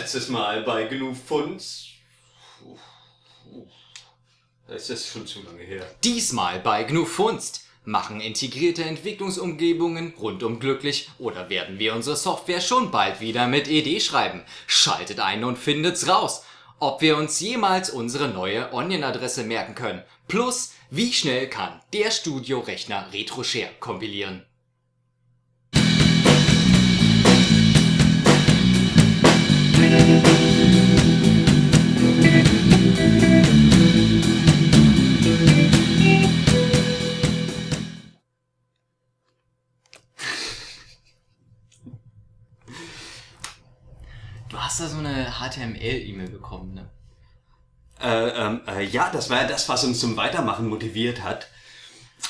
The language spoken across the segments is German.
Letztes Mal bei Genug Funds. Es ist schon zu lange her. Diesmal bei GNU Funst. Machen integrierte Entwicklungsumgebungen rundum glücklich oder werden wir unsere Software schon bald wieder mit ED schreiben? Schaltet ein und findet's raus, ob wir uns jemals unsere neue Onion-Adresse merken können. Plus, wie schnell kann der Studio-Rechner RetroShare kompilieren? Du hast da so eine HTML-E-Mail bekommen, ne? Äh, ähm, äh, ja, das war ja das, was uns zum Weitermachen motiviert hat.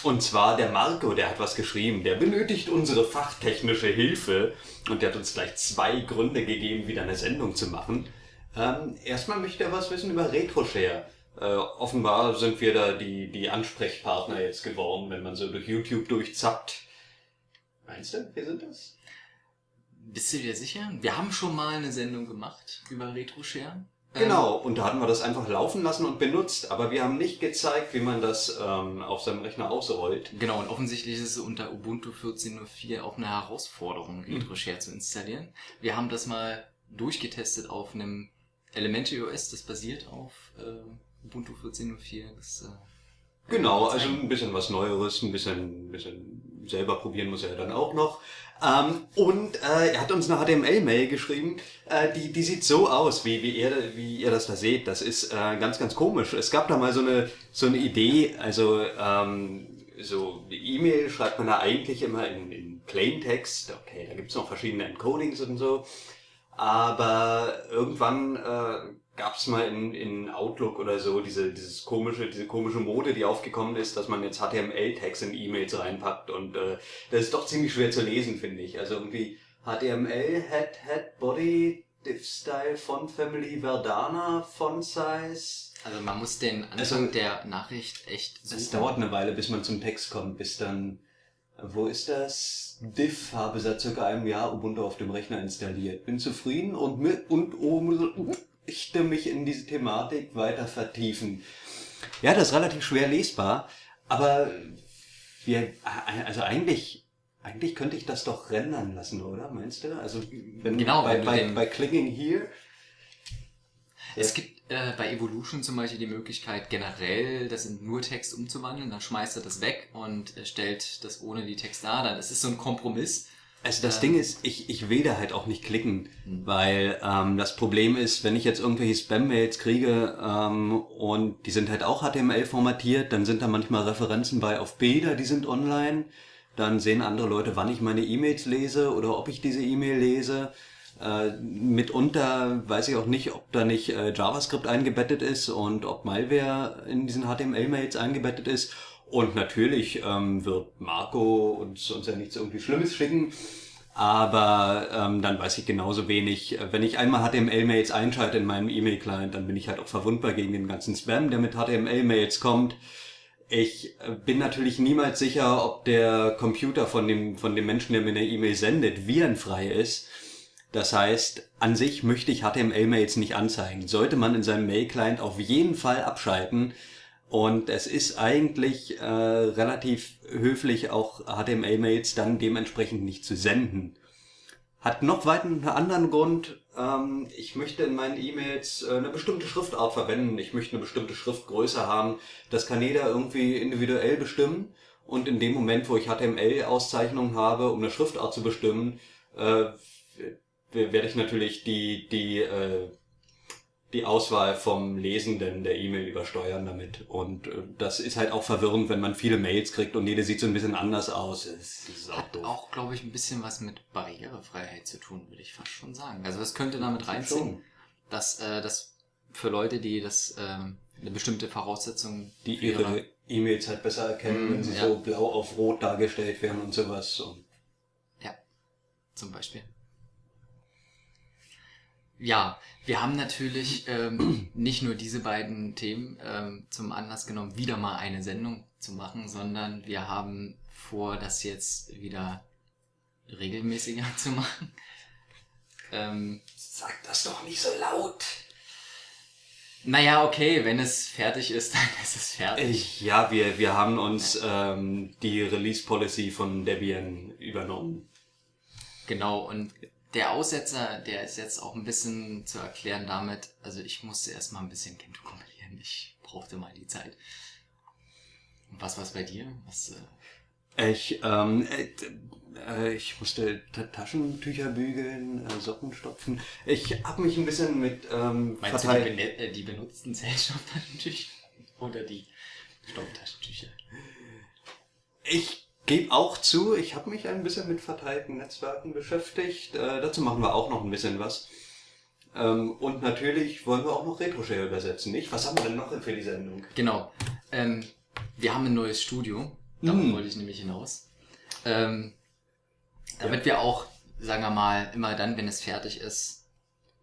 Und zwar der Marco, der hat was geschrieben. Der benötigt unsere fachtechnische Hilfe. Und der hat uns gleich zwei Gründe gegeben, wieder eine Sendung zu machen. Ähm, erstmal möchte er was wissen über RetroShare. Äh, offenbar sind wir da die, die Ansprechpartner jetzt geworden, wenn man so durch YouTube durchzappt. Meinst du, wir sind das? Bist du dir sicher? Wir haben schon mal eine Sendung gemacht über RetroShare. Genau, und da hatten wir das einfach laufen lassen und benutzt, aber wir haben nicht gezeigt, wie man das ähm, auf seinem Rechner ausrollt. Genau, und offensichtlich ist es unter Ubuntu 14.04 auch eine Herausforderung, RetroShare zu installieren. Wir haben das mal durchgetestet auf einem Elementary OS, das basiert auf äh, Ubuntu 14.04. Das, äh, Genau, also ein bisschen was Neueres, ein bisschen, ein bisschen selber probieren muss er dann auch noch. Ähm, und äh, er hat uns eine HTML-Mail geschrieben, äh, die, die sieht so aus, wie, wie, ihr, wie ihr das da seht. Das ist äh, ganz, ganz komisch. Es gab da mal so eine, so eine Idee, also ähm, so E-Mail schreibt man da eigentlich immer in, in Plaintext. Okay, da gibt's noch verschiedene Encodings und so. Aber irgendwann äh, gab es mal in, in Outlook oder so diese, dieses komische, diese komische Mode, die aufgekommen ist, dass man jetzt HTML-Tags in E-Mails reinpackt und äh, das ist doch ziemlich schwer zu lesen, finde ich. Also irgendwie HTML, Head, Head, Body, Div Style, Font Family, Verdana, Font Size. Also man muss den Anfang Also- der Nachricht echt suchen. Es dauert eine Weile, bis man zum Text kommt, bis dann, wo ist das? Diff habe seit circa einem Jahr Ubuntu auf dem Rechner installiert. Bin zufrieden und mit, und oh, möchte mich in diese Thematik weiter vertiefen. Ja, das ist relativ schwer lesbar, aber wir, also eigentlich, eigentlich könnte ich das doch rendern lassen, oder? Meinst du? Also, wenn, Genau, bei, bei, bei Clicking Here, Es gibt äh, bei Evolution zum Beispiel die Möglichkeit, generell das in nur Text umzuwandeln. Dann schmeißt er das weg und äh, stellt das ohne die Text dar. Dann ist es so ein Kompromiss. Also das Ähm. Ding ist, ich, ich will da halt auch nicht klicken, weil ähm, das Problem ist, wenn ich jetzt irgendwelche Spam-Mails kriege ähm, und die sind halt auch HTML formatiert, dann sind da manchmal Referenzen bei auf Bilder, die sind online. Dann sehen andere Leute, wann ich meine E-Mails lese oder ob ich diese E-Mail lese. Äh, mitunter weiß ich auch nicht, ob da nicht äh, JavaScript eingebettet ist und ob Malware in diesen HTML-Mails eingebettet ist. Und natürlich ähm, wird Marco uns, uns ja nichts irgendwie Schlimmes schicken. Aber ähm, dann weiß ich genauso wenig. Wenn ich einmal HTML-Mails einschalte in meinem E-Mail-Client, dann bin ich halt auch verwundbar gegen den ganzen Spam, der mit HTML-Mails kommt. Ich äh, bin natürlich niemals sicher, ob der Computer von dem, von dem Menschen, der mir eine E-Mail sendet, virenfrei ist. Das heißt, an sich möchte ich HTML-Mails nicht anzeigen. Sollte man in seinem Mail-Client auf jeden Fall abschalten. Und es ist eigentlich äh, relativ höflich, auch HTML-Mails dann dementsprechend nicht zu senden. Hat noch weiter einen anderen Grund. Ähm, ich möchte in meinen E-Mails äh, eine bestimmte Schriftart verwenden. Ich möchte eine bestimmte Schriftgröße haben. Das kann jeder irgendwie individuell bestimmen. Und in dem Moment, wo ich HTML-Auszeichnungen habe, um eine Schriftart zu bestimmen, äh, werde ich natürlich die, die, äh, die Auswahl vom Lesenden der E-Mail übersteuern damit. Und äh, das ist halt auch verwirrend, wenn man viele Mails kriegt und jede sieht so ein bisschen anders aus. Es ist auch Hat doof. auch, glaube ich, ein bisschen was mit Barrierefreiheit zu tun, würde ich fast schon sagen. Also das könnte damit reinziehen, dass äh, das für Leute, die das ähm, eine bestimmte Voraussetzung die ihre E-Mails halt besser erkennen, Mm, wenn sie ja. so blau auf rot dargestellt werden und sowas. Und Ja, zum Beispiel. Ja, wir haben natürlich ähm, nicht nur diese beiden Themen ähm, zum Anlass genommen, wieder mal eine Sendung zu machen, sondern wir haben vor, das jetzt wieder regelmäßiger zu machen. Ähm, Sag das doch nicht so laut. Naja, okay, wenn es fertig ist, dann ist es fertig. Ja, wir, wir haben uns ähm, die Release Policy von Debian übernommen. Genau, und der Aussetzer, der ist jetzt auch ein bisschen zu erklären damit, also ich musste erstmal ein bisschen Gentoo kompilieren, ich brauchte mal die Zeit. Und was war's bei dir? Was, äh ich, ähm, äh, äh, ich musste Taschentücher bügeln, äh, Socken stopfen. Ich habe mich ein bisschen mit ähm, Meinst du die, bene äh, die benutzten Zellstofftaschentücher oder die Stofftaschentücher? Ich gebe auch zu, ich habe mich ein bisschen mit verteilten Netzwerken beschäftigt. Äh, dazu machen wir auch noch ein bisschen was. Ähm, und natürlich wollen wir auch noch RetroShare übersetzen, nicht? Was haben wir denn noch für die Sendung? Genau. Ähm, wir haben ein neues Studio. Darauf mm. wollte ich nämlich hinaus. Ähm, damit ja. wir auch, sagen wir mal, immer dann, wenn es fertig ist,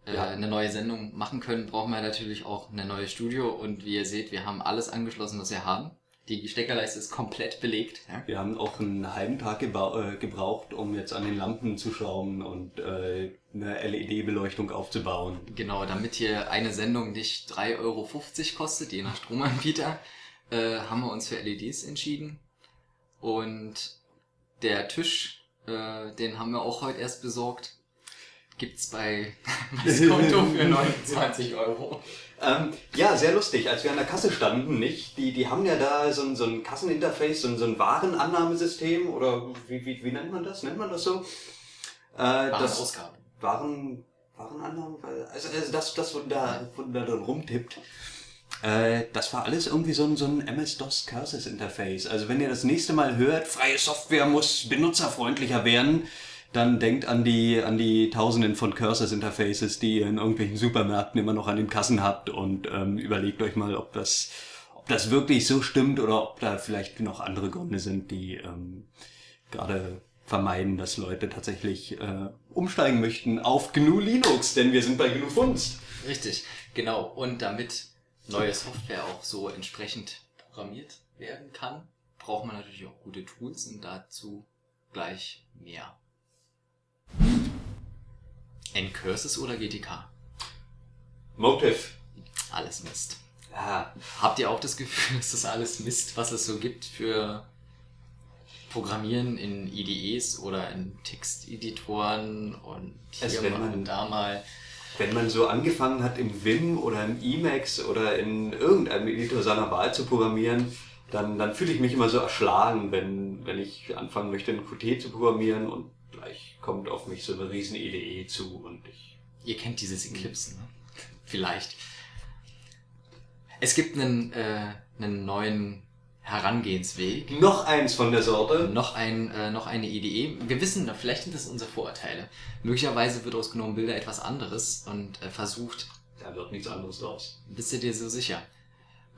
äh, ja. eine neue Sendung machen können, brauchen wir natürlich auch eine neue Studio. Und wie ihr seht, wir haben alles angeschlossen, was wir haben. Die Steckerleiste ist komplett belegt. Ja? Wir haben auch einen halben Tag äh, gebraucht, um jetzt an den Lampen zu schrauben und äh, eine LED-Beleuchtung aufzubauen. Genau, damit hier eine Sendung nicht 3,50 Euro kostet, je nach Stromanbieter, äh, haben wir uns für LEDs entschieden. Und der Tisch, äh, den haben wir auch heute erst besorgt. Gibt's bei das Konto für 29 Euro. Ähm, ja, sehr lustig. Als wir an der Kasse standen, nicht? Die, die haben ja da so ein, so ein Kasseninterface, so ein, so ein Warenannahmesystem oder wie, wie, wie nennt man das? Nennt man das so? Äh, Warenausgabe. Waren, Warenannahme? Also, also das, das, wo da, wo da drin rumtippt. Äh, das war alles irgendwie so ein, so ein MS-DOS Curses Interface. Also wenn ihr das nächste Mal hört, freie Software muss benutzerfreundlicher werden, dann denkt an die, an die Tausenden von Curses Interfaces, die ihr in irgendwelchen Supermärkten immer noch an den Kassen habt und ähm, überlegt euch mal, ob das, ob das wirklich so stimmt oder ob da vielleicht noch andere Gründe sind, die ähm, gerade vermeiden, dass Leute tatsächlich äh, umsteigen möchten auf GNU Linux, denn wir sind bei GNU Funst. Richtig, genau. Und damit neue Software auch so entsprechend programmiert werden kann, braucht man natürlich auch gute Tools und dazu gleich mehr. Ncurses oder GTK? Motive. Alles Mist. Ja. Habt ihr auch das Gefühl, dass das alles Mist, was es so gibt für Programmieren in IDEs oder in Texteditoren und hier also mal und da mal wenn man so angefangen hat im Vim oder im Emacs oder in irgendeinem Editor seiner Wahl zu programmieren, dann, dann fühle ich mich immer so erschlagen, wenn, wenn ich anfangen möchte, ein Qt zu programmieren und gleich kommt auf mich so eine riesen IDE zu und ich... Ihr kennt dieses Eclipse, ne? Vielleicht. Es gibt einen, äh, einen neuen Herangehensweg. Noch eins von der Sorte. Noch, ein, äh, noch eine Idee. Wir wissen, vielleicht sind das unsere Vorurteile. Möglicherweise wird aus genommen Bilder etwas anderes und äh, versucht. Da wird nichts anderes draus. Bist du dir so sicher?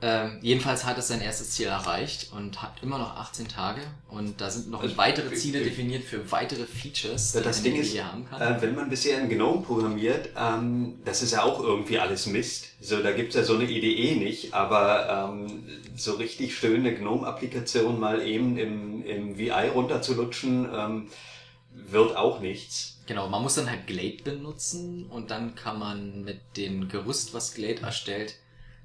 Ähm, jedenfalls hat es sein erstes Ziel erreicht und hat immer noch 18 Tage und da sind noch also, weitere Ziele definiert für weitere Features, die das Ding ist, hier haben kann. Äh, wenn man bisher in GNOME programmiert, ähm, das ist ja auch irgendwie alles Mist. So, da gibt's ja so eine IDE nicht, aber ähm, so richtig schön eine GNOME-Applikation mal eben im, im VI runterzulutschen, ähm, wird auch nichts. Genau, man muss dann halt Glade benutzen und dann kann man mit dem Gerüst, was Glade erstellt,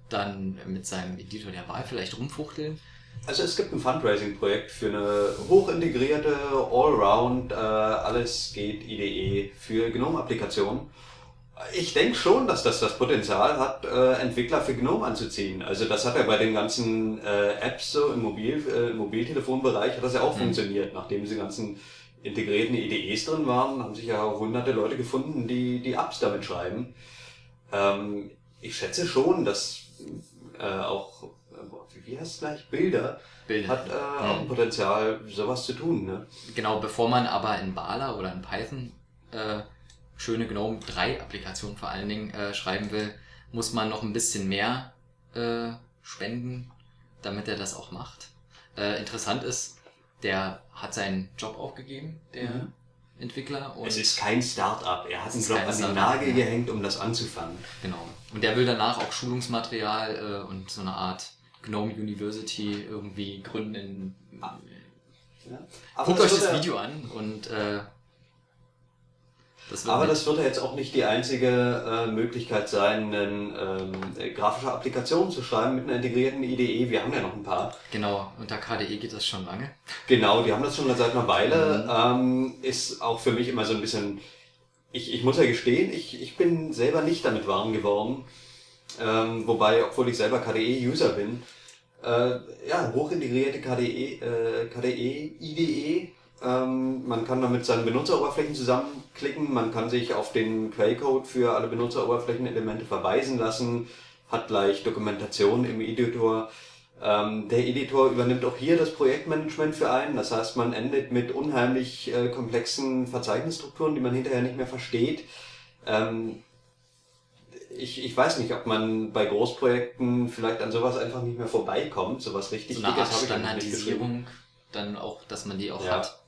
dann mit seinem Editor der Wahl vielleicht rumfuchteln. Also es gibt ein Fundraising-Projekt für eine hochintegrierte, Allround, äh, alles geht IDE für GNOME-Applikationen. Ich denke schon, dass das das Potenzial hat, äh, Entwickler für GNOME anzuziehen. Also das hat ja bei den ganzen äh, Apps so im, Mobil, äh, im Mobiltelefonbereich hat das ja auch mhm. funktioniert. Nachdem diese ganzen integrierten IDEs drin waren, haben sich ja hunderte Leute gefunden, die die Apps damit schreiben. Ähm, ich schätze schon, dass äh, auch, äh, wie heißt es gleich, Bilder, Bilder. hat äh, mhm. auch ein Potenzial, sowas zu tun. Ne? Genau, bevor man aber in Bala oder in Python äh, schöne GNOME 3 Applikationen vor allen Dingen äh, schreiben will, muss man noch ein bisschen mehr äh, spenden, damit er das auch macht. Äh, interessant ist, der hat seinen Job aufgegeben, der mhm. Entwickler. Es ist kein Start-up. Er hat einen Job an den Nagel gehängt, um das anzufangen. Genau. Und der will danach auch Schulungsmaterial äh, und so eine Art Gnome University irgendwie gründen. Ah. Ja. Guckt euch das Video an und äh, Das Aber das wird ja jetzt auch nicht die einzige äh, Möglichkeit sein, eine ähm, grafische Applikation zu schreiben mit einer integrierten IDE. Wir haben ja noch ein paar. Genau, unter KDE geht das schon lange. Genau, die haben das schon seit einer Weile. Mhm. Ähm, ist auch für mich immer so ein bisschen... Ich, ich muss ja gestehen, ich, ich bin selber nicht damit warm geworden. Ähm, wobei, obwohl ich selber KDE-User bin, äh, ja, hochintegrierte KDE, äh, KDE, IDE ähm, man kann damit seine Benutzeroberflächen zusammenklicken, man kann sich auf den Quellcode für alle Benutzeroberflächenelemente verweisen lassen, hat gleich Dokumentation im Editor. Ähm, der Editor übernimmt auch hier das Projektmanagement für einen, das heißt man endet mit unheimlich äh, komplexen Verzeichnisstrukturen, die man hinterher nicht mehr versteht. Ähm, ich, ich weiß nicht, ob man bei Großprojekten vielleicht an sowas einfach nicht mehr vorbeikommt, sowas richtig so eine Art Standardisierung, dann auch, dass man die auch ja. hat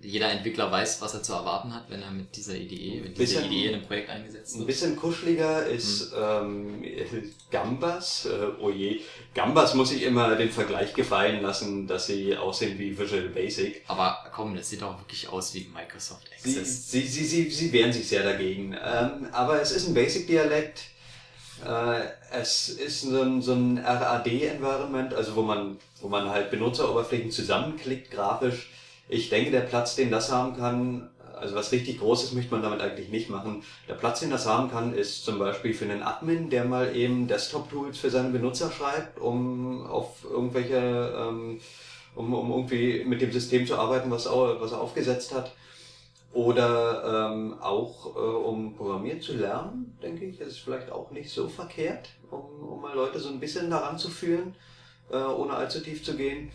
jeder Entwickler weiß, was er zu erwarten hat, wenn er mit dieser Idee, mit dieser bisschen, Idee in einem Projekt eingesetzt wird. Ein bisschen kuscheliger ist hm. ähm, Gambas. Äh, oh je, Gambas muss ich immer den Vergleich gefallen lassen, dass sie aussehen wie Visual Basic. Aber komm, das sieht auch wirklich aus wie Microsoft Access. Sie, sie, sie, sie, sie wehren sich sehr dagegen. Ähm, aber es ist ein Basic-Dialekt. Äh, es ist so ein, so ein RAD-Environment, also wo man, wo man halt Benutzeroberflächen zusammenklickt grafisch ich denke, der Platz, den das haben kann, also was richtig Großes möchte man damit eigentlich nicht machen. Der Platz, den das haben kann, ist zum Beispiel für einen Admin, der mal eben Desktop-Tools für seine Benutzer schreibt, um auf irgendwelche, ähm, um, um irgendwie mit dem System zu arbeiten, was, was er aufgesetzt hat. Oder ähm, auch äh, um Programmieren zu lernen, denke ich, das ist vielleicht auch nicht so verkehrt, um, um mal Leute so ein bisschen daran zu führen, äh, ohne allzu tief zu gehen.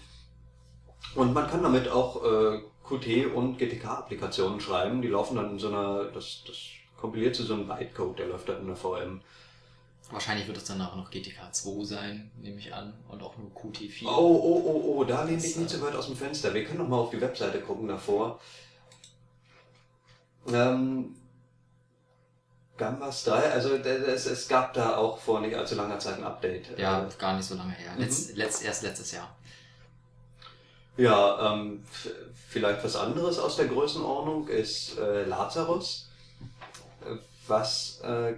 Und man kann damit auch äh, Qt und GTK-Applikationen schreiben. Die laufen dann in so einer, das, das kompiliert zu so einem Bytecode, der läuft dann in der VM. Wahrscheinlich wird es dann auch noch GTK 2 sein, nehme ich an, und auch nur Qt4. Oh, oh, oh, oh, da lehne ich nicht so weit aus dem Fenster. Wir können noch mal auf die Webseite gucken davor. Ähm, Gamba Style, also es, es gab da auch vor nicht allzu langer Zeit ein Update. Ja, gar nicht so lange her. Letz, mhm. letzt, erst letztes Jahr. Ja, ähm, vielleicht was anderes aus der Größenordnung ist äh, Lazarus, was äh,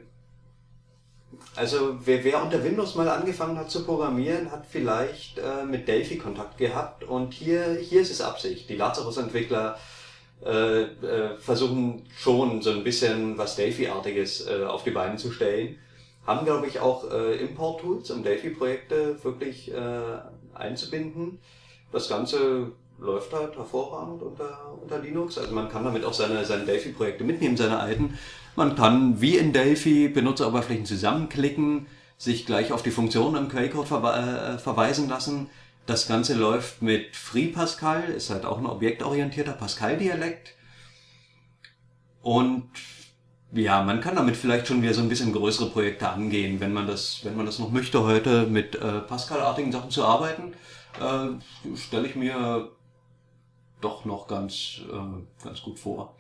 also wer, wer unter Windows mal angefangen hat zu programmieren, hat vielleicht äh, mit Delphi Kontakt gehabt und hier, hier ist es Absicht. Die Lazarus-Entwickler äh, äh, versuchen schon so ein bisschen was Delphi-artiges äh, auf die Beine zu stellen. Haben, glaube ich, auch äh, Import-Tools, um Delphi-Projekte wirklich äh, einzubinden das Ganze läuft halt hervorragend unter, unter Linux. Also man kann damit auch seine, seine Delphi-Projekte mitnehmen, seine alten. Man kann wie in Delphi Benutzeroberflächen zusammenklicken, sich gleich auf die Funktionen im Quellcode verwe äh, verweisen lassen. Das Ganze läuft mit FreePascal, ist halt auch ein objektorientierter Pascal-Dialekt. Und ja, man kann damit vielleicht schon wieder so ein bisschen größere Projekte angehen, wenn man das, wenn man das noch möchte, heute mit äh, Pascal-artigen Sachen zu arbeiten äh, stelle ich mir doch noch ganz, äh, ganz gut vor.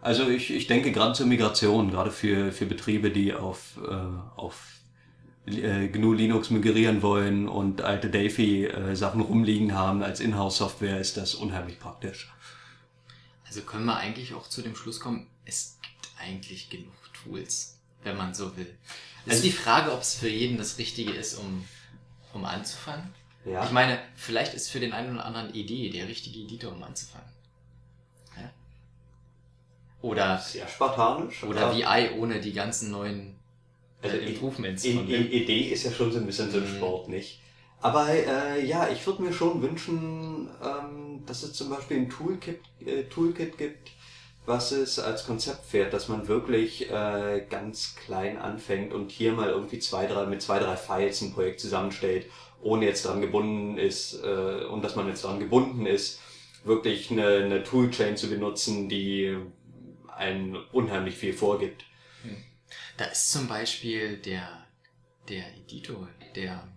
Also ich, ich denke gerade zur Migration, gerade für, für Betriebe, die auf, äh, auf äh, GNU Linux migrieren wollen und alte Delphi-Sachen rumliegen haben als Inhouse-Software, ist das unheimlich praktisch. Also können wir eigentlich auch zu dem Schluss kommen, es gibt eigentlich genug Tools, wenn man so will. Es also ist die Frage, ob es für jeden das Richtige ist, um, um anzufangen. Ja. Ich meine, vielleicht ist für den einen oder anderen Idee der richtige Editor, um anzufangen. Ja? Oder sehr spartanisch. Oder VI ohne die ganzen neuen also äh, Improvements. Idee ist ja schon so ein bisschen so ein mhm. Sport, nicht? Aber äh, ja, ich würde mir schon wünschen, ähm, dass es zum Beispiel ein Toolkit, äh, Toolkit gibt, was es als Konzept fährt, dass man wirklich äh, ganz klein anfängt und hier mal irgendwie zwei, drei, mit zwei, drei Files ein Projekt zusammenstellt ohne jetzt daran gebunden ist äh, und dass man jetzt daran gebunden ist, wirklich eine, eine Toolchain zu benutzen, die einen unheimlich viel vorgibt. Hm. Da ist zum Beispiel der, der Editor, der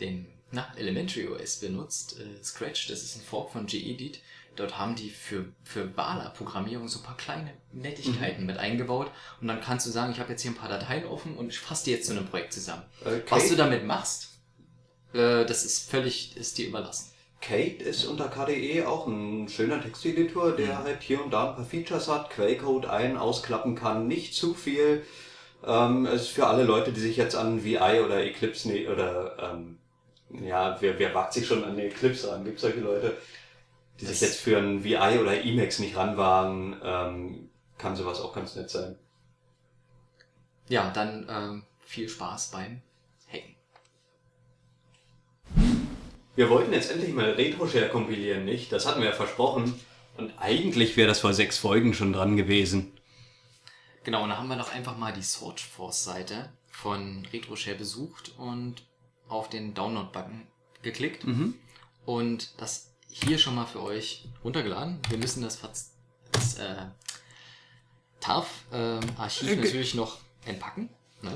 den na, Elementary OS benutzt, äh, Scratch, das ist ein Fork von gedit. Dort haben die für, für Bala-Programmierung so ein paar kleine Nettigkeiten mhm. mit eingebaut. Und dann kannst du sagen, ich habe jetzt hier ein paar Dateien offen und ich fasse die jetzt zu einem Projekt zusammen. Okay. Was du damit machst, äh, das ist völlig, ist dir überlassen. Kate ist unter KDE auch ein schöner Texteditor, der Mhm. halt hier und da ein paar Features hat, Quellcode ein, ausklappen kann, nicht zu viel. Ähm, es ist für alle Leute, die sich jetzt an VI oder Eclipse ne oder ähm, ja, wer, wer wagt sich schon an eine Eclipse ran? Gibt solche Leute, die sich Das- jetzt für ein VI oder Emacs nicht ranwagen, ähm, kann sowas auch ganz nett sein. Ja, dann ähm, viel Spaß beim Wir wollten jetzt endlich mal RetroShare kompilieren, nicht? Das hatten wir ja versprochen. Und eigentlich wäre das vor sechs Folgen schon dran gewesen. Genau, und dann haben wir doch einfach mal die SourceForce-Seite von RetroShare besucht und auf den Download-Button geklickt Mhm. und das hier schon mal für euch runtergeladen. Wir müssen das, das äh, TARF-Archiv Äh, ge- natürlich noch entpacken. Ne?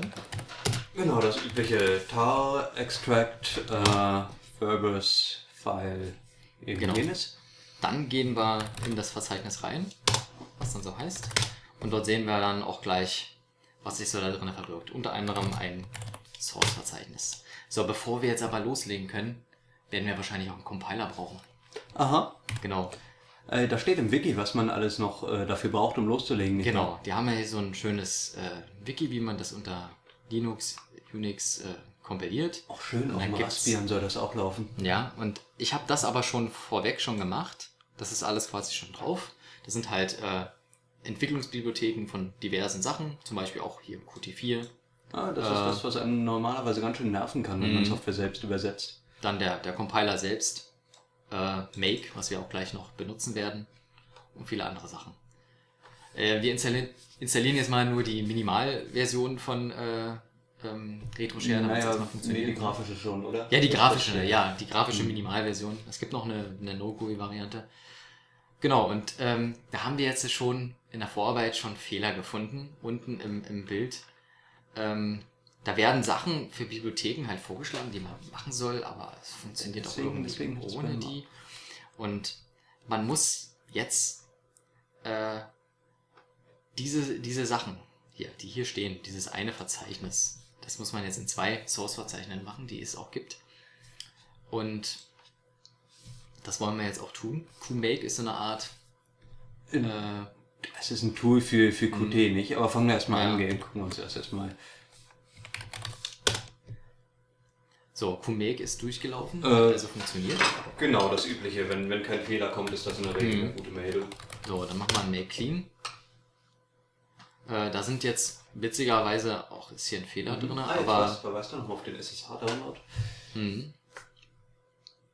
Genau, das übliche tar, extract, äh, verbose, file, Genau. irgendjenes. Dann gehen wir in das Verzeichnis rein, was dann so heißt. Und dort sehen wir dann auch gleich, was sich so da drin verbirgt. Unter anderem ein Source-Verzeichnis. So, bevor wir jetzt aber loslegen können, werden wir wahrscheinlich auch einen Compiler brauchen. Aha. Genau, Äh, da steht im Wiki, was man alles noch äh, dafür braucht, um loszulegen. genau. Die haben ja hier so ein schönes äh, Wiki, wie man das unter Linux, Unix äh, kompiliert. Auch schön, auf dem Raspbian soll das auch laufen. Ja, und ich habe das aber schon vorweg schon gemacht. Das ist alles quasi schon drauf. Das sind halt äh, Entwicklungsbibliotheken von diversen Sachen, zum Beispiel auch hier Qt4, Ah, das ist Äh. das, was einem normalerweise ganz schön nerven kann, wenn man Mhm. Software selbst übersetzt. dann der, der Compiler selbst, äh, Make, was wir auch gleich noch benutzen werden und viele andere Sachen. Äh, wir installieren, installieren jetzt mal nur die Minimalversion von äh, ähm, RetroShare, damit es naja, erstmal nee, funktioniert. die grafische schon, oder? Ja, die grafische, ja, die grafische Mhm. Minimalversion. Es gibt noch eine, eine No-GUI-Variante. Genau, und ähm, da haben wir jetzt schon in der Vorarbeit schon Fehler gefunden, unten im, im Bild. Ähm, da werden Sachen für Bibliotheken halt vorgeschlagen, die man machen soll, aber es funktioniert auch Deswegen- irgendwie deswegen ohne die. Und man muss jetzt äh, diese, diese Sachen hier, die hier stehen, dieses eine Verzeichnis, das muss man jetzt in zwei Source-Verzeichnissen machen, die es auch gibt. Und das wollen wir jetzt auch tun. QMake ist so eine Art. Äh, Es ist ein Tool für, für Qt, nicht? Aber fangen wir erstmal Ja. an, gehen. Gucken wir uns das erstmal. so, QMake ist durchgelaufen, Äh. also funktioniert. Genau, das Übliche. Wenn, wenn kein Fehler kommt, ist das in der Regel Mhm. eine gute Meldung. So, dann machen wir ein Make Clean. Äh, da sind jetzt witzigerweise auch ist hier ein Fehler drin, Ah, aber was, verweist du nochmal auf den SSH-Download? hm,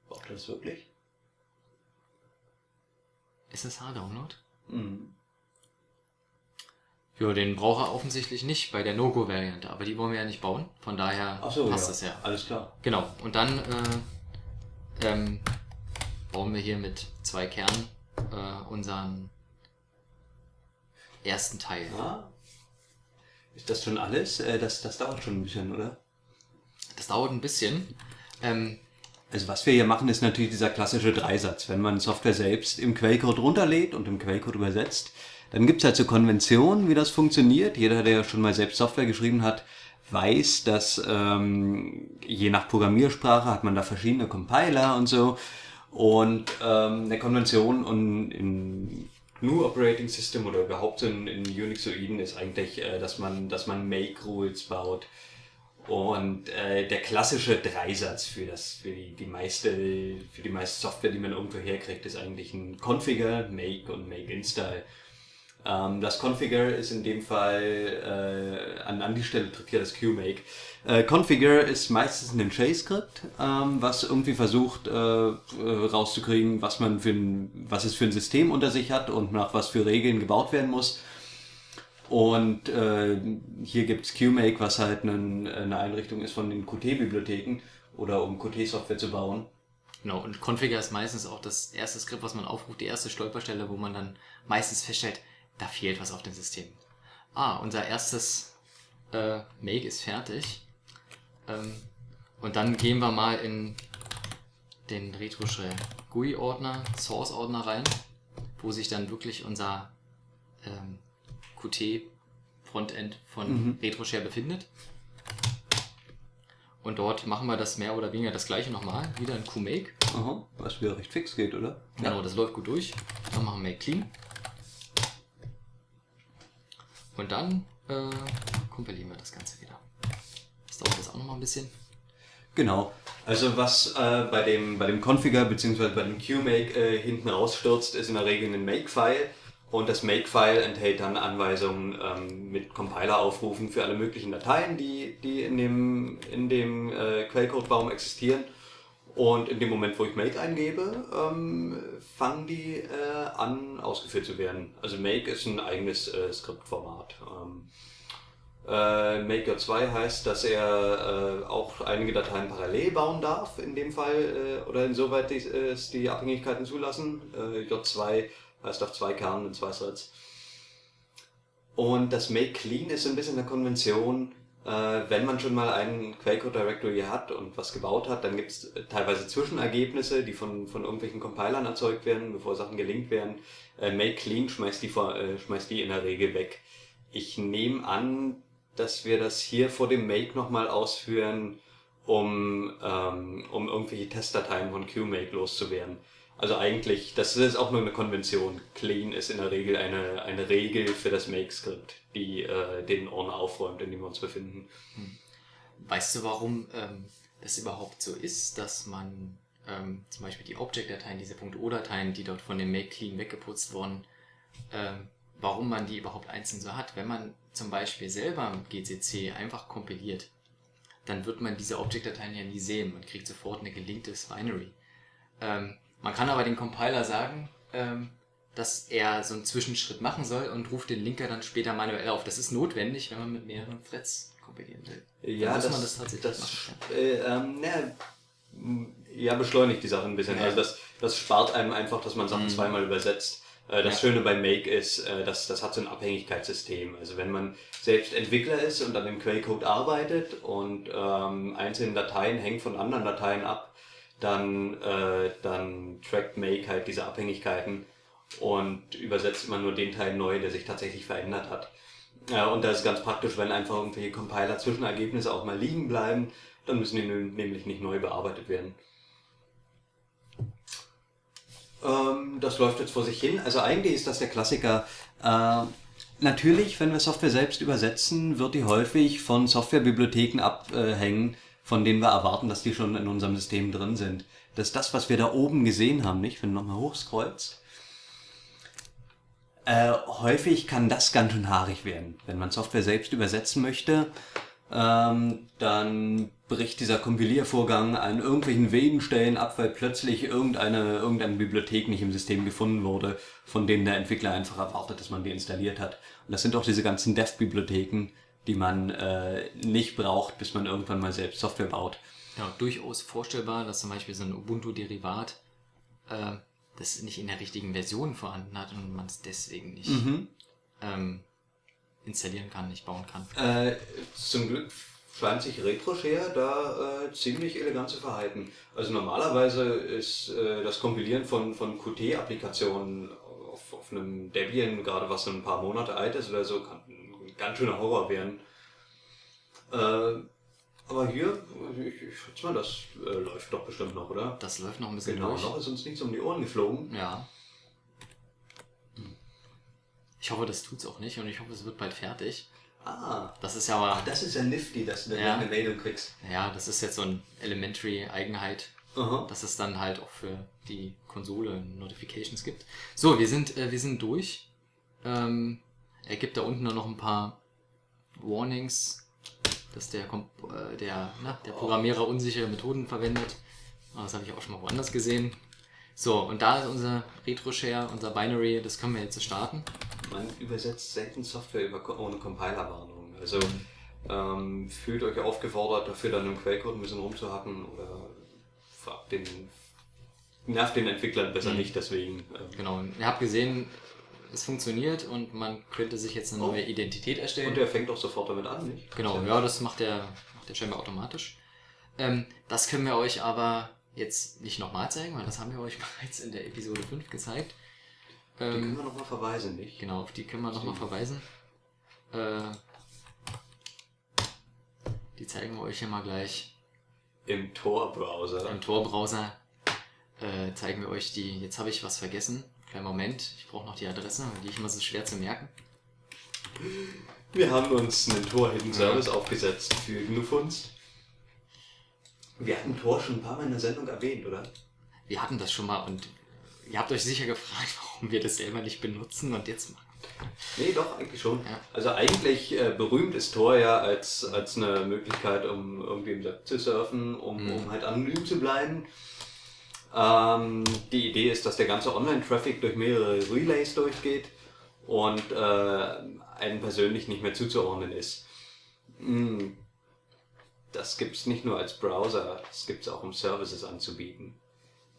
Braucht er das wirklich? SSH-Download? Mhm. Ja, den braucht er offensichtlich nicht bei der No-Go-Variante, aber die wollen wir ja nicht bauen, von daher Achso, passt ja. das ja. Alles klar. Genau, und dann äh, ähm, bauen wir hier mit zwei Kernen äh, unseren ersten Teil. Ja. Ist das schon alles? Äh, das, das dauert schon ein bisschen, oder? Das dauert ein bisschen. Ähm, Also was wir hier machen, ist natürlich dieser klassische Dreisatz. Wenn man Software selbst im Quellcode runterlädt und im Quellcode übersetzt, dann gibt's halt so Konventionen, wie das funktioniert. Jeder, der schon mal selbst Software geschrieben hat, weiß, dass ähm, je nach Programmiersprache hat man da verschiedene Compiler und so. Und ähm, eine Konvention und in GNU Operating System oder überhaupt in, in Unixoiden ist eigentlich, äh, dass man, dass man Make-Rules baut. Und äh, der klassische Dreisatz für das, für die, die meiste, für die meiste Software, die man irgendwo herkriegt, ist eigentlich ein Configure, Make und Make Install. Ähm, das Configure ist in dem Fall äh, an, an die Stelle tritt hier das QMake. Äh, Configure ist meistens ein Shell-Skript, ähm, was irgendwie versucht äh, äh, rauszukriegen, was man für ein, was es für ein System unter sich hat und nach was für Regeln gebaut werden muss. Und äh, hier gibt's QMake, was halt einen, eine Einrichtung ist von den Qt-Bibliotheken oder um Qt-Software zu bauen. genau, und Configure ist meistens auch das erste Skript, was man aufruft, die erste Stolperstelle, wo man dann meistens feststellt, da fehlt was auf dem System. Ah, unser erstes äh, Make ist fertig. Ähm, und dann gehen wir mal in den RetroShell GUI-Ordner, Source-Ordner rein, wo sich dann wirklich unser ähm, Qt-Frontend von Mhm. RetroShare befindet. Und dort machen wir das mehr oder weniger das gleiche nochmal. Wieder in QMake. Aha, was wieder recht fix geht, oder? Genau, das läuft gut durch. Dann machen wir Make Clean. Und dann äh, kompilieren wir das Ganze wieder. Das dauert jetzt auch nochmal ein bisschen. Genau. Also was äh, bei dem bei dem Configure bzw. bei dem QMake äh, hinten rausstürzt, ist in der Regel ein Make-File und das Make-File enthält dann Anweisungen ähm, mit Compiler-Aufrufen für alle möglichen Dateien, die, die in dem, in dem äh, Quellcode-Baum existieren. Und in dem Moment, wo ich Make eingebe, ähm, fangen die äh, an ausgeführt zu werden. Also Make ist ein eigenes äh, Skriptformat. Ähm, äh, Maker 2 heißt, dass er äh, auch einige Dateien parallel bauen darf, in dem Fall, äh, oder insoweit die, es die Abhängigkeiten zulassen. Äh, J2 heißt auf zwei Kernen und zwei Threads. Und das Make Clean ist ein bisschen eine Konvention, äh, wenn man schon mal einen Quellcode Directory hat und was gebaut hat, dann gibt es teilweise Zwischenergebnisse, die von, von irgendwelchen Compilern erzeugt werden, bevor Sachen gelinkt werden. Äh, Make Clean schmeißt die, vor, äh, schmeißt die in der Regel weg. Ich nehme an, dass wir das hier vor dem Make nochmal ausführen, um, ähm, um irgendwelche Testdateien von QMake loszuwerden. Also eigentlich, das ist auch nur eine Konvention. Clean ist in der Regel eine, eine Regel für das Make-Skript, die äh, den Ordner aufräumt, in dem wir uns befinden. Hm. Weißt du, warum ähm, das überhaupt so ist, dass man ähm, zum Beispiel die Object-Dateien, diese .o-Dateien, die dort von dem Make Clean weggeputzt wurden, ähm, warum man die überhaupt einzeln so hat? Wenn man zum Beispiel selber mit GCC einfach kompiliert, dann wird man diese Object-Dateien ja nie sehen. Man kriegt sofort eine gelinktes Binary. Ähm, man kann aber den Compiler sagen, ähm, dass er so einen Zwischenschritt machen soll und ruft den Linker dann später manuell auf. Das ist notwendig, wenn man mit mehreren Threads kompilieren will. Ja, das, man das tatsächlich das, machen. Äh, ähm, na, ja, beschleunigt die Sache ein bisschen. Ja. Also das, das spart einem einfach, dass man Sachen mhm. zweimal übersetzt. Äh, das ja. Schöne bei Make ist, äh, dass das hat so ein Abhängigkeitssystem. Also wenn man selbst Entwickler ist und an dem Quellcode arbeitet und ähm, einzelne Dateien hängen von anderen Dateien ab, dann, äh, dann trackt Make halt diese Abhängigkeiten und übersetzt immer nur den Teil neu, der sich tatsächlich verändert hat. Ja, und das ist ganz praktisch, wenn einfach irgendwelche Compiler-Zwischenergebnisse auch mal liegen bleiben, dann müssen die nämlich nicht neu bearbeitet werden. Ähm, das läuft jetzt vor sich hin. Also eigentlich ist das der Klassiker. Äh, natürlich, wenn wir Software selbst übersetzen, wird die häufig von Softwarebibliotheken abhängen, von denen wir erwarten, dass die schon in unserem System drin sind. Das ist das, was wir da oben gesehen haben, nicht? Wenn du nochmal hochscrollst. Äh, häufig kann das ganz schön haarig werden. Wenn man Software selbst übersetzen möchte, ähm, dann bricht dieser Kompiliervorgang an irgendwelchen wenigen Stellen ab, weil plötzlich irgendeine, irgendeine Bibliothek nicht im System gefunden wurde, von denen der Entwickler einfach erwartet, dass man die installiert hat. Und das sind auch diese ganzen Dev-Bibliotheken, die man äh, nicht braucht, bis man irgendwann mal selbst Software baut. Ja, durchaus vorstellbar, dass zum Beispiel so ein Ubuntu-Derivat äh, das nicht in der richtigen Version vorhanden hat und man es deswegen nicht mhm. ähm, installieren kann, nicht bauen kann. Äh, zum Glück scheint sich RetroShare da äh, ziemlich elegant zu verhalten. Also normalerweise ist äh, das Kompilieren von, von Qt-Applikationen auf, auf einem Debian, gerade was so ein paar Monate alt ist oder so, kann ein ganz schöner Horror werden. Äh, aber hier, ich, ich schätze mal, das äh, läuft doch bestimmt noch, oder? Das läuft noch ein bisschen genau, durch. Genau, noch ist uns nichts um die Ohren geflogen. Ja. Ich hoffe, das tut's auch nicht und ich hoffe, es wird bald fertig. Ah. Das ist ja aber. Ach, das ist ja nifty, dass du ja, eine Meldung kriegst. Ja, das ist jetzt so ein Elementary-Eigenheit, dass es dann halt auch für die Konsole Notifications gibt. So, wir sind, äh, wir sind durch. Ähm, er gibt da unten noch ein paar Warnings, dass der, äh, der, na, der Programmierer unsichere Methoden verwendet. Ah, das habe ich auch schon mal woanders gesehen. So, und da ist unser RetroShare, unser Binary, das können wir jetzt starten man übersetzt selten Software ohne Compiler-Warnung. Also ähm, fühlt euch aufgefordert, dafür dann im Quellcode ein bisschen rumzuhacken oder fragt den, nervt den Entwicklern besser mhm. nicht deswegen. Ähm. Genau, ihr habt gesehen, es funktioniert und man könnte sich jetzt eine oh. neue Identität erstellen. Und der fängt auch sofort damit an, nicht? Genau, ja, das macht der, macht der scheinbar automatisch. Ähm, das können wir euch aber jetzt nicht nochmal zeigen, weil das haben wir euch bereits in der Episode 5 gezeigt. Die ähm, können wir nochmal verweisen, nicht? Genau, auf die können wir nochmal verweisen. Äh, die zeigen wir euch hier mal gleich. Im Tor-Browser. Im Tor-Browser äh, zeigen wir euch die. Jetzt habe ich was vergessen. Kleinen Moment, ich brauche noch die Adresse, die ich immer so schwer zu merken. Wir haben uns einen Tor-Hidden Service aufgesetzt für GNU-Funst. Wir hatten Tor schon ein paar Mal in der Sendung erwähnt, oder? Wir hatten das schon mal und ihr habt euch sicher gefragt, warum wir das selber nicht benutzen und jetzt machen. Nee, doch, eigentlich schon. Ja. Also eigentlich äh, berühmt ist Tor ja als, als eine Möglichkeit, um irgendwie im Web zu surfen, um, Mhm. um halt anonym zu bleiben. Ähm, die Idee ist, dass der ganze Online-Traffic durch mehrere Relays durchgeht und äh, einem persönlich nicht mehr zuzuordnen ist. Mm, Das gibt es nicht nur als Browser, das gibt es auch um Services anzubieten.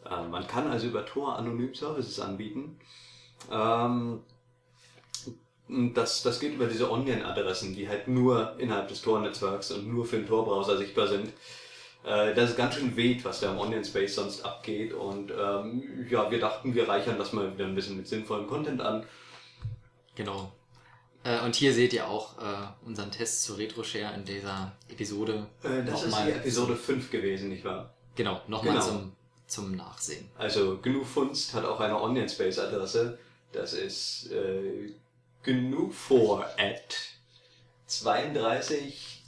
Äh, man kann also über Tor anonym Services anbieten. Ähm, das, das geht über diese Onion-Adressen, die halt nur innerhalb des Tor-Netzwerks und nur für den Tor-Browser sichtbar sind. Äh, Das ist ganz schön weht, was da im Onion-Space sonst abgeht. Und ähm, ja, wir dachten, wir reichern das mal wieder ein bisschen mit sinnvollem Content an. Genau. Äh, und hier seht ihr auch äh, unseren Test zur RetroShare in dieser Episode. Äh, Das ist die Episode 5 gewesen, nicht wahr? Genau, nochmal Genau. zum, zum Nachsehen. Also GNU Funst hat auch eine Onion-Space-Adresse. Das ist äh, GNU4 at 32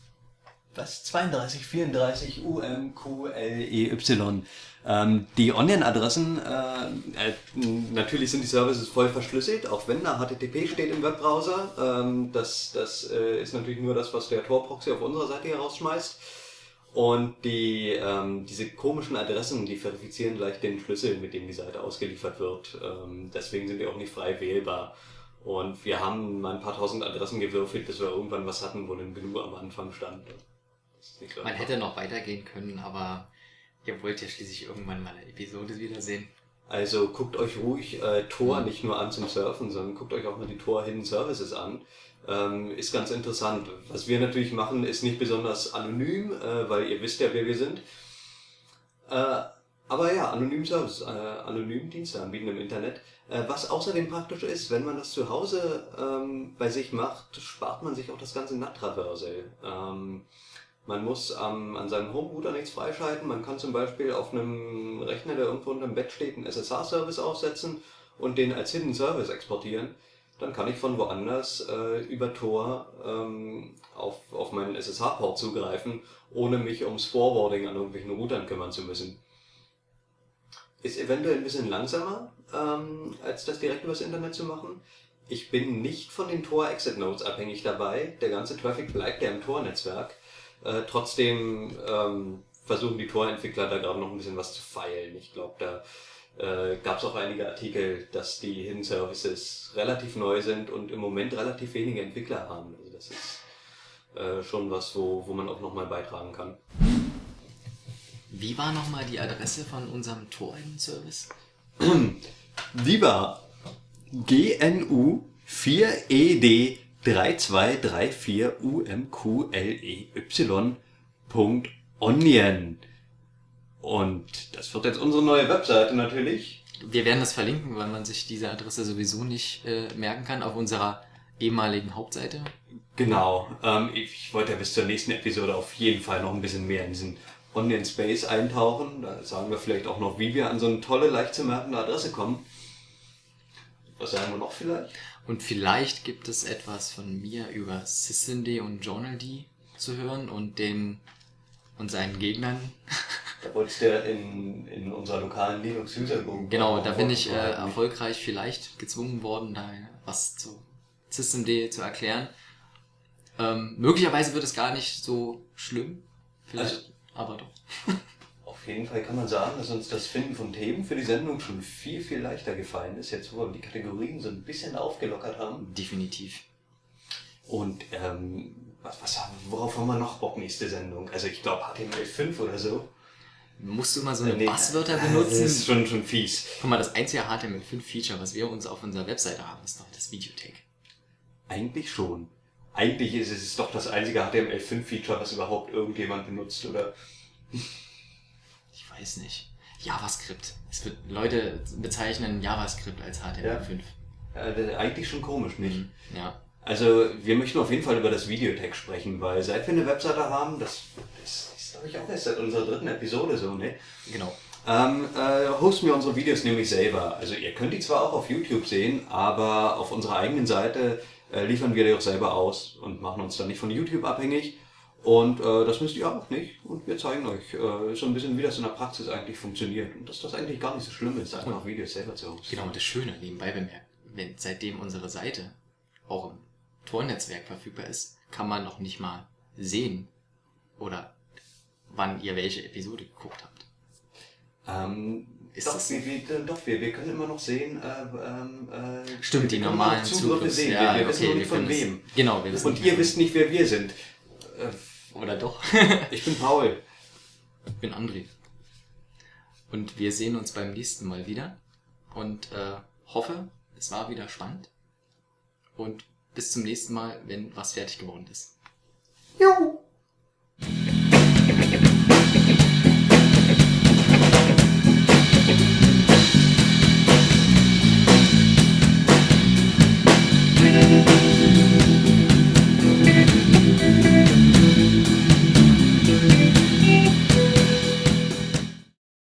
was? 32, 34 UMQLEY. Ähm, die Onion-Adressen, äh, äh, natürlich sind die Services voll verschlüsselt, auch wenn da HTTP steht im Webbrowser. Ähm, das das äh, ist natürlich nur das, was der Tor-Proxy auf unserer Seite hier rausschmeißt. Und die, ähm, diese komischen Adressen, die verifizieren gleich den Schlüssel, mit dem die Seite ausgeliefert wird. Ähm, deswegen sind die auch nicht frei wählbar. Und wir haben mal ein paar tausend Adressen gewürfelt, bis wir irgendwann was hatten, wo ein GNU am Anfang stand. Man hätte noch weitergehen können, aber ihr wollt ja schließlich irgendwann mal eine Episode wiedersehen. Also guckt euch ruhig äh, Tor Mhm. nicht nur an zum Surfen, sondern guckt euch auch mal die Tor Hidden Services an. Ähm, ist ganz interessant. Was wir natürlich machen, ist nicht besonders anonym, äh, weil ihr wisst ja, wer wir sind. Äh, aber ja, anonym Service, äh, anonym Dienste anbieten im Internet. Äh, was außerdem praktisch ist, wenn man das zu Hause ähm, bei sich macht, spart man sich auch das ganze NAT-Traversal. Ähm, man muss am- an seinem Homerouter nichts freischalten. Man kann zum Beispiel auf einem Rechner, der irgendwo unterm Bett steht, einen SSH-Service aufsetzen und den als Hidden Service exportieren. Dann kann ich von woanders äh, über Tor ähm, auf, auf meinen SSH-Port zugreifen, ohne mich ums Forwarding an irgendwelchen Routern kümmern zu müssen. Ist eventuell ein bisschen langsamer, ähm, als das direkt übers Internet zu machen. Ich bin nicht von den Tor-Exit-Nodes abhängig dabei. Der ganze Traffic bleibt ja im Tor-Netzwerk. Äh, trotzdem ähm, versuchen die Tor-Entwickler da gerade noch ein bisschen was zu feilen. Ich glaube, da äh, gab es auch einige Artikel, dass die Hidden Services relativ neu sind und im Moment relativ wenige Entwickler haben. Also das ist äh, schon was, wo, wo man auch nochmal beitragen kann. Wie war nochmal die Adresse von unserem Tor-Service? Lieber GNU 4ED 3234 UMQLEY.onion. Und das wird jetzt unsere neue Webseite natürlich. Wir werden das verlinken, weil man sich diese Adresse sowieso nicht äh, merken kann auf unserer ehemaligen Hauptseite. Genau. Ähm, ich wollte ja bis zur nächsten Episode auf jeden Fall noch ein bisschen mehr in diesen Onion Space eintauchen. Da sagen wir vielleicht auch noch, wie wir an so eine tolle, leicht zu merkende Adresse kommen. Was sagen wir noch vielleicht? Und vielleicht gibt es etwas von mir über Sysd und JournalD zu hören und den und seinen Gegnern. Da wolltest du ja in, in unserer lokalen Linux-User-Group. Genau, da bin ich äh, erfolgreich vielleicht gezwungen worden, da was zu Systemd zu erklären. Ähm, möglicherweise wird es gar nicht so schlimm, vielleicht, Also- aber doch. Auf jeden Fall kann man sagen, dass uns das Finden von Themen für die Sendung schon viel, viel leichter gefallen ist. Jetzt, wo wir die Kategorien so ein bisschen aufgelockert haben. Definitiv. Und ähm, was, was haben, worauf haben wir noch Bock nächste Sendung? Also ich glaube HTML5 oder so. Musst du immer so eine Nee, Buzzwörter äh, Das benutzen? ist schon, schon fies. Guck mal, das einzige HTML5-Feature, was wir uns auf unserer Webseite haben, ist doch das Videotag. Eigentlich schon. Eigentlich ist es doch das einzige HTML5-Feature, was überhaupt irgendjemand benutzt, oder? Ich weiß nicht. JavaScript. Es wird, Leute bezeichnen JavaScript als HTML5. Äh, eigentlich schon komisch, nicht? Mhm. Ja. Also wir möchten auf jeden Fall über das Videotag sprechen, weil seit wir eine Webseite haben, das ist, ist glaube ich, auch erst seit unserer dritten Episode so, ne? Genau. Ähm, äh, hosten wir unsere Videos nämlich selber. Also ihr könnt die zwar auch auf YouTube sehen, aber auf unserer eigenen Seite äh, liefern wir die auch selber aus und machen uns dann nicht von YouTube abhängig. Und äh, das müsst ihr auch nicht. Und wir zeigen euch äh, so ein bisschen, wie das in der Praxis eigentlich funktioniert. Und dass das eigentlich gar nicht so schlimm ist, einfach Videos selber zu hosten. Genau, und das Schöne nebenbei bemerkt, wenn seitdem unsere Seite auch im Tornetzwerk verfügbar ist, kann man noch nicht mal sehen oder wann ihr welche Episode geguckt habt. Ähm, Ist doch, das- wir, wir, doch wir, wir können immer noch sehen, äh, ähm, äh, Stimmt, die normalen Zugriffe sehen. ja, wir, wir wissen okay, wir nicht von wem. Genau, wir wissen Und ihr wisst nicht, wer wir sind. Oder doch? ich bin Paul. Ich bin André. Und wir sehen uns beim nächsten Mal wieder. Und äh, hoffe, es war wieder spannend. Und bis zum nächsten Mal, wenn was fertig geworden ist. Juhu.